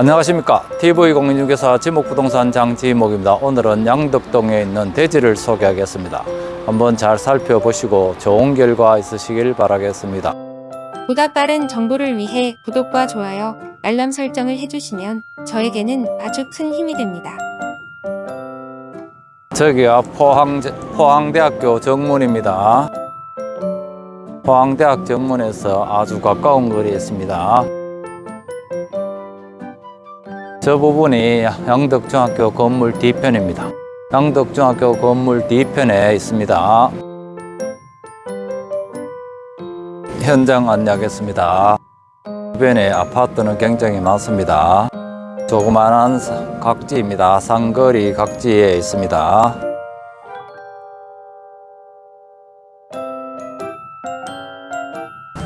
안녕하십니까. TV공인중개사 지목부동산 장지목입니다. 오늘은 양덕동에 있는 대지를 소개하겠습니다. 한번 잘 살펴보시고 좋은 결과 있으시길 바라겠습니다. 보다 빠른 정보를 위해 구독과 좋아요, 알람 설정을 해주시면 저에게는 아주 큰 힘이 됩니다. 저기가 포항, 포항대학교 정문입니다. 포항대학 정문에서 아주 가까운 거리에 있습니다 저 부분이 양덕중학교 건물 뒤편입니다 양덕중학교 건물 뒤편에 있습니다 현장 안내하겠습니다. 주변에 아파트는 굉장히 많습니다. 조그만한 각지입니다. 상거리 각지에 있습니다.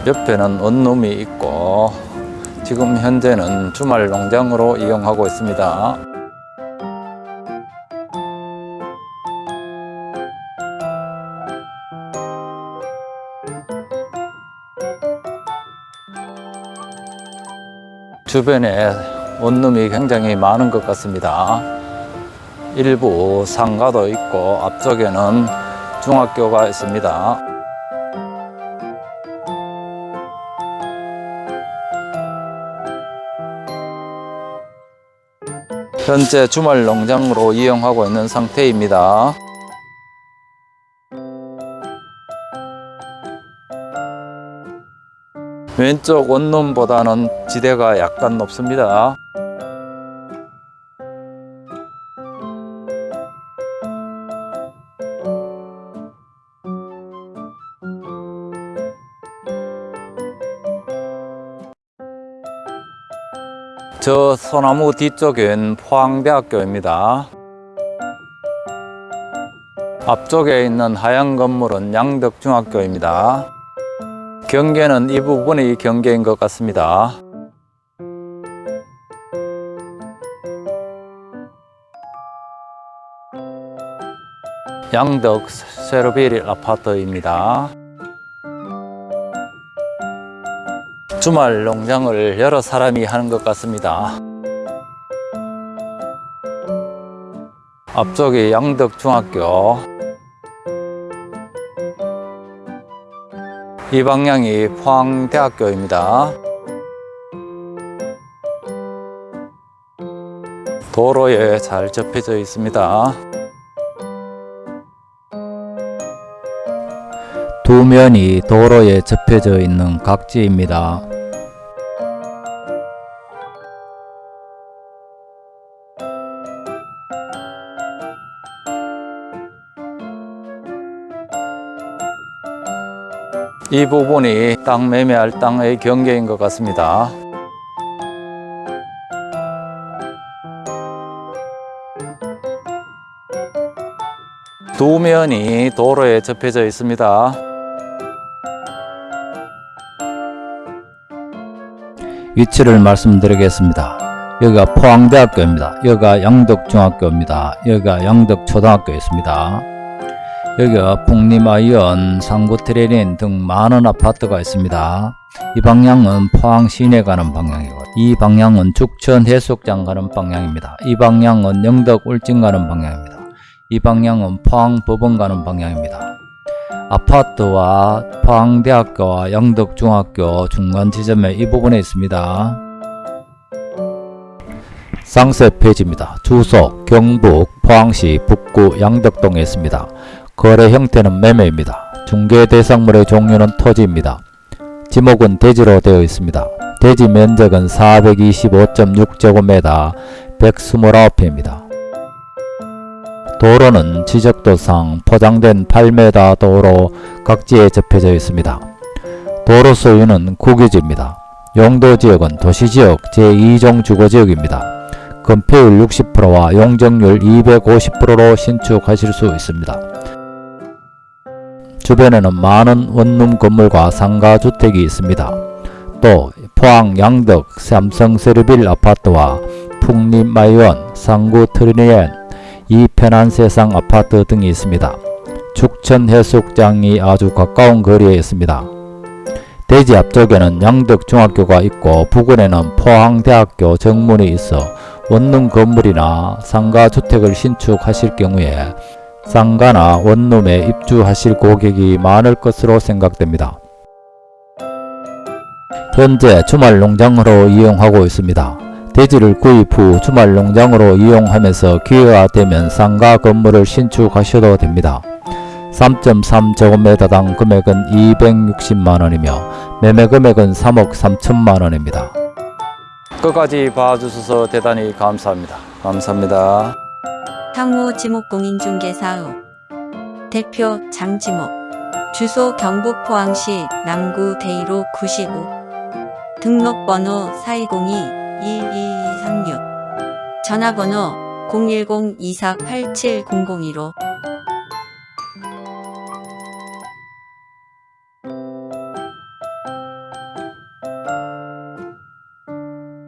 옆에는 원룸이 있고 지금 현재는 주말 농장으로 이용하고 있습니다. 주변에 원룸이 굉장히 많은 것 같습니다. 일부 상가도 있고 앞쪽에는 중학교가 있습니다. 현재 주말 농장으로 이용하고 있는 상태입니다. 왼쪽 원룸보다는 지대가 약간 높습니다. 저 소나무 뒤쪽엔 포항대학교입니다. 앞쪽에 있는 하얀 건물은 양덕중학교입니다. 경계는 이 부분이 경계인 것 같습니다. 양덕 세로빌 아파트입니다. 주말 농장을 여러 사람이 하는 것 같습니다. 앞쪽이 양덕중학교 이 방향이 포항대학교입니다. 도로에 잘 접혀져 있습니다. 두 면이 도로에 접혀져 있는 각지입니다. 이 부분이 땅 매매할 땅의 경계인 것 같습니다. 두 면이 도로에 접혀져 있습니다. 위치를 말씀드리겠습니다. 여기가 포항대학교입니다. 여기가 양덕중학교입니다. 여기가 양덕초등학교 있습니다. 여기가 풍림아이언, 상구트레린 등 많은 아파트가 있습니다. 이 방향은 포항 시내 가는 방향이고 이 방향은 죽천 해수욕장 가는 방향입니다. 이 방향은 영덕 울진 가는 방향입니다. 이 방향은 포항 법원 가는 방향입니다. 아파트와 포항대학교와 영덕중학교 중간 지점에 이 부분에 있습니다. 상세 페이지입니다. 주소 경북 포항시 북구 양덕동에 있습니다. 거래 형태는 매매입니다. 중개 대상물의 종류는 토지입니다. 지목은 대지로 되어 있습니다. 대지 면적은 425.6제곱미터 129평입니다. 도로는 지적도상 포장된 8m 도로 각지에 접혀져 있습니다. 도로 소유는 국유지입니다. 용도지역은 도시지역 제2종 주거지역입니다. 건폐율 60%와 용적률 250%로 신축하실 수 있습니다. 주변에는 많은 원룸 건물과 상가주택이 있습니다. 또 포항 양덕 삼성세르빌 아파트와 풍림마이원 상구 트리니엔 이 편안세상 아파트 등이 있습니다. 축천 해수욕장이 아주 가까운 거리에 있습니다. 대지 앞쪽에는 양덕중학교가 있고 부근에는 포항대학교 정문이 있어 원룸 건물이나 상가 주택을 신축하실 경우에 상가나 원룸에 입주하실 고객이 많을 것으로 생각됩니다. 현재 주말 농장으로 이용하고 있습니다. 대지를 구입 후 주말 농장으로 이용하면서 기회가 되면 상가 건물을 신축하셔도 됩니다. 3.3제곱미터당 금액은 260만원이며 매매 금액은 3억 3천만원입니다. 끝까지 봐주셔서 대단히 감사합니다. 감사합니다. 향후 지목공인중개사업 대표 장지목 주소 경북 포항시 남구 대이로 95 등록번호 4202-2236 전화번호 010-2487-002로